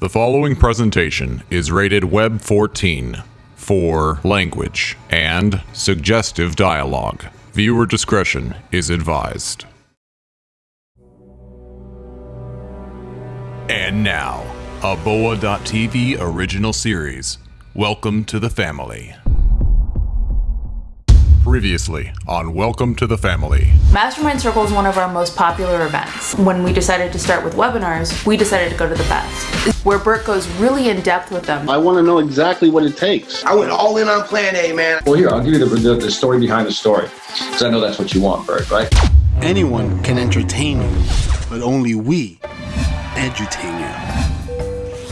The following presentation is rated Web 14 for language and suggestive dialogue. Viewer discretion is advised. And now, a Boa.tv original series. Welcome to the family. Previously on Welcome to the Family. Mastermind Circle is one of our most popular events. When we decided to start with webinars, we decided to go to the best, where Bert goes really in depth with them. I want to know exactly what it takes. I went all in on Plan A, man. Well, here, I'll give you the, the, the story behind the story. Because I know that's what you want, Bert, right? Anyone can entertain you, but only we edutain you.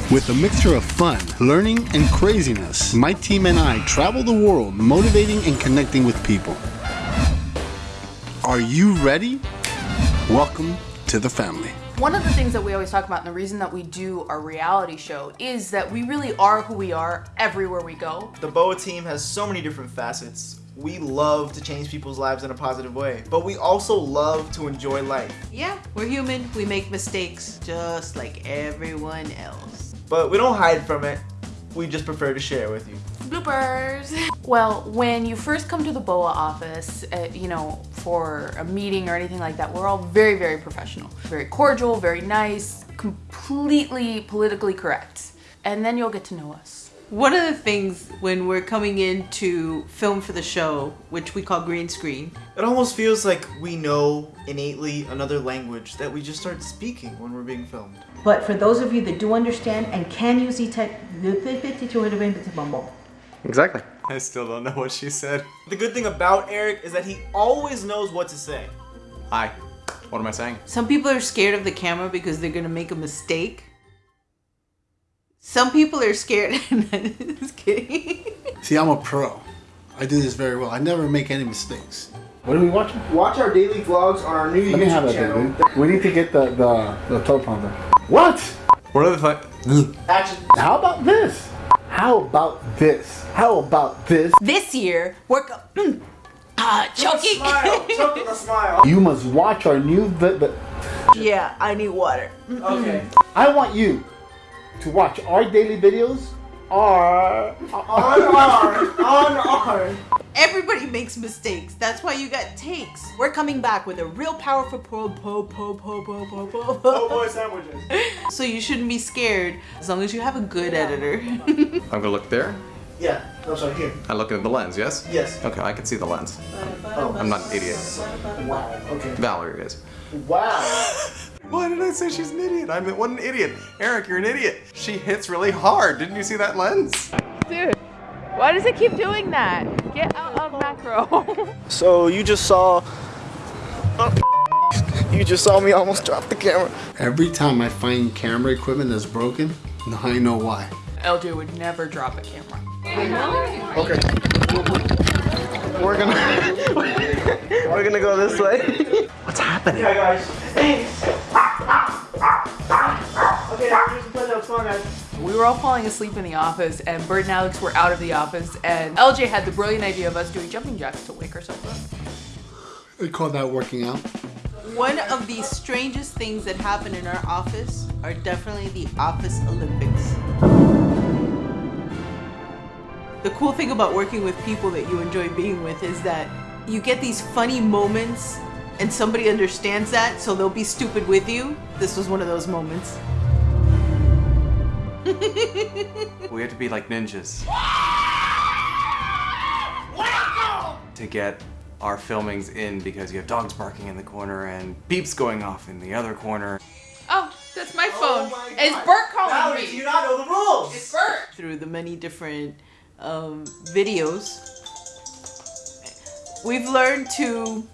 With a mixture of fun, learning, and craziness, my team and I travel the world motivating and connecting with people. Are you ready? Welcome to the family. One of the things that we always talk about, and the reason that we do our reality show, is that we really are who we are everywhere we go. The BOA team has so many different facets. We love to change people's lives in a positive way, but we also love to enjoy life. Yeah, we're human. We make mistakes just like everyone else. But we don't hide from it. We just prefer to share with you. Bloopers. Well, when you first come to the BOA office, uh, you know, for a meeting or anything like that, we're all very, very professional. Very cordial, very nice, completely politically correct. And then you'll get to know us. One of the things when we're coming in to film for the show, which we call green screen, It almost feels like we know innately another language that we just start speaking when we're being filmed. But for those of you that do understand and can use e-type, Exactly. I still don't know what she said. The good thing about Eric is that he always knows what to say. Hi. What am I saying? some people are scared of the camera because they're gonna make a mistake. Some people are scared. Just kidding. See, I'm a pro. I do this very well. I never make any mistakes. What are we watching? Watch our daily vlogs on our new Let me have YouTube that, channel. dude. We need to get the the, the teleprompter. What? What are the th- Action. How about this? How about this? How about this? This year, we're go- ah, choking. Smile. Choke with a smile. You must watch our new vi- vi- yeah, I need water. Okay. I want you to watch our daily videos. Our On our. On our. Everybody makes mistakes. That's why you got takes. We're coming back with a real powerful po po po po po po po. Oh boy, sandwiches. So you shouldn't be scared as long as you have a good editor. I'm gonna look there. Yeah. No, sorry. Here. I look at the lens, yes? Yes. Okay, I can see the lens. Oh. I'm not an idiot. Wow. Okay. Valerie is. Wow. Why did I say she's an idiot? I'm what an idiot. Eric, you're an idiot. She hits really hard. Didn't you see that lens? Dude, why does it keep doing that? Get out of macro. So you just saw. You just saw me almost drop the camera. Every time I find camera equipment that's broken, now I know why. LJ would never drop a camera. Okay. We're gonna we're gonna go this way. What's happening? Yeah, guys. okay, here's the play that song, guys. We were all falling asleep in the office, and Bert and Alex were out of the office, and LJ had the brilliant idea of us doing jumping jacks to wake ourselves up. They call that working out. One of the strangest things that happen in our office are definitely the office Olympics. The cool thing about working with people that you enjoy being with is that you get these funny moments and somebody understands that, so they'll be stupid with you. This was one of those moments. We have to be like ninjas. To get our filmings in because you have dogs barking in the corner and beeps going off in the other corner. Oh, that's my phone. my Is Bert calling Valerie, me? do you not know the rules? It's Bert. through the many different um, videos, we've learned to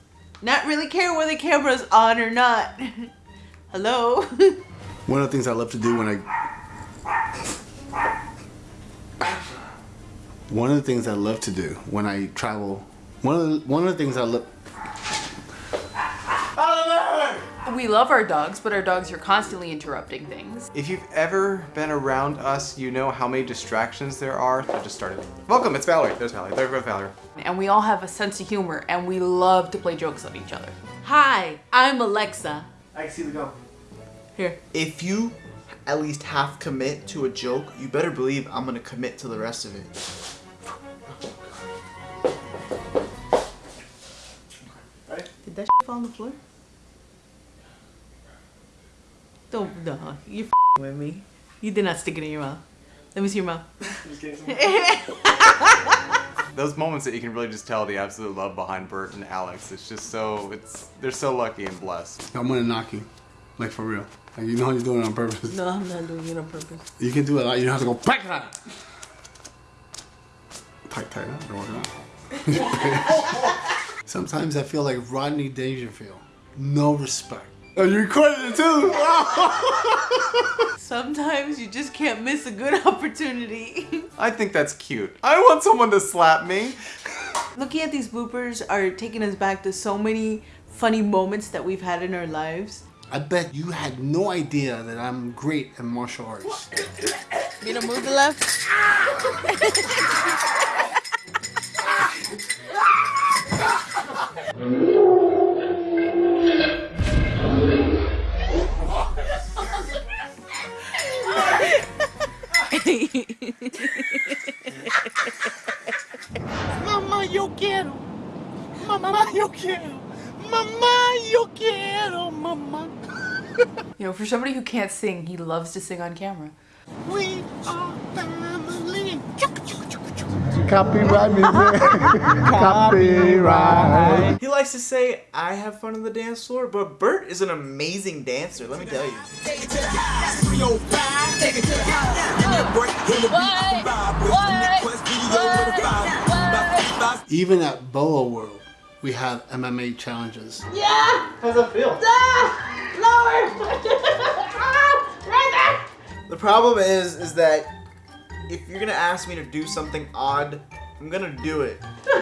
not really care whether the camera's on or not. Hello? One of the things I love to do when I One of the things I love to do when I travel, one of the, one of the things I love We love our dogs, but our dogs are constantly interrupting things. If you've ever been around us, you know how many distractions there are. I just started. Welcome, it's Valerie. There's Valerie. There goes Valerie. And we all have a sense of humor, and we love to play jokes on each other. Hi, I'm Alexa. I can see the gum. Here. If you at least half commit to a joke, you better believe I'm gonna commit to the rest of it. Fall on the floor? Don't, no, you're with me. You did not stick it in your mouth. Let me see your mouth. Those moments that you can really just tell the absolute love behind Bert and Alex. It's just so it's they're so lucky and blessed. I'm gonna knock you, like for real. Like you know you're doing it on purpose. No, I'm not doing it on purpose. You can do it. Like, you don't have to go back that. Tight, tight. Huh? You're working out. Sometimes I feel like Rodney Dangerfield. No respect. Oh, you recorded it too. Sometimes you just can't miss a good opportunity. I think that's cute. I want someone to slap me. Looking at these bloopers are taking us back to so many funny moments that we've had in our lives. I bet you had no idea that I'm great at martial arts. You know, move the left. You know, for somebody who can't sing, he loves to sing on camera. We are family. Copyright music. Copyright. He likes to say, I have fun on the dance floor, but Bert is an amazing dancer, let me tell you. Even at Boa World, we have MMA challenges. Yeah! How's that feel? Ah, the problem is, is that if you're gonna ask me to do something odd, I'm gonna do it.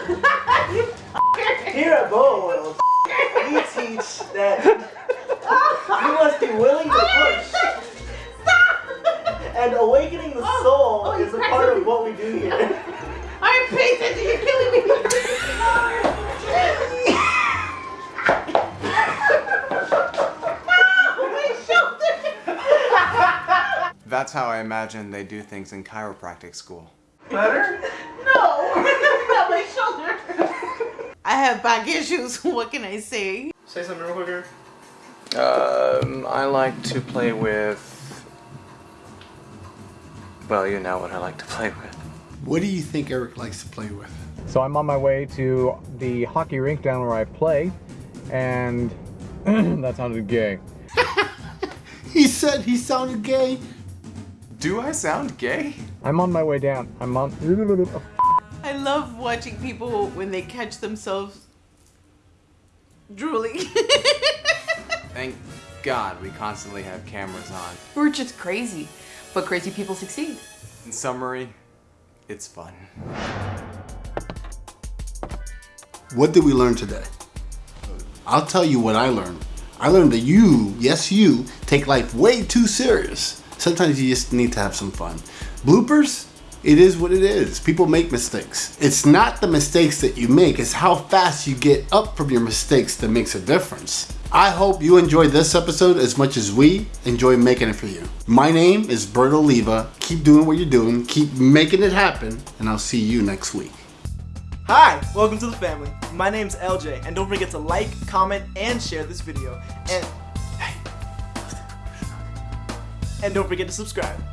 Here at Boa World, we teach that you must be willing to oh, push. And awakening the oh, soul oh, is a part of what we do here. I'm paying attention, you're killing me! That's how I imagine they do things in chiropractic school. Better? No! Not my shoulder! I have back issues, what can I say? Say something real quicker. Um, I like to play with. Well, you know what I like to play with. What do you think Eric likes to play with? So I'm on my way to the hockey rink down where I play, and that sounded gay. He said he sounded gay. Do I sound gay? I'm on my way down. I'm on. I love watching people when they catch themselves drooling. Thank God we constantly have cameras on. We're just crazy, but crazy people succeed. In summary, it's fun. What did we learn today? I'll tell you what I learned. I learned that you, yes you, take life way too serious. Sometimes you just need to have some fun. Bloopers? It is what it is. People make mistakes. It's not the mistakes that you make, it's how fast you get up from your mistakes that makes a difference. I hope you enjoyed this episode as much as we enjoy making it for you. My name is Bert Oliva. Keep doing what you're doing, keep making it happen, and I'll see you next week. Hi, welcome to the family. My name's LJ, and don't forget to like, comment, and share this video. And and don't forget to subscribe.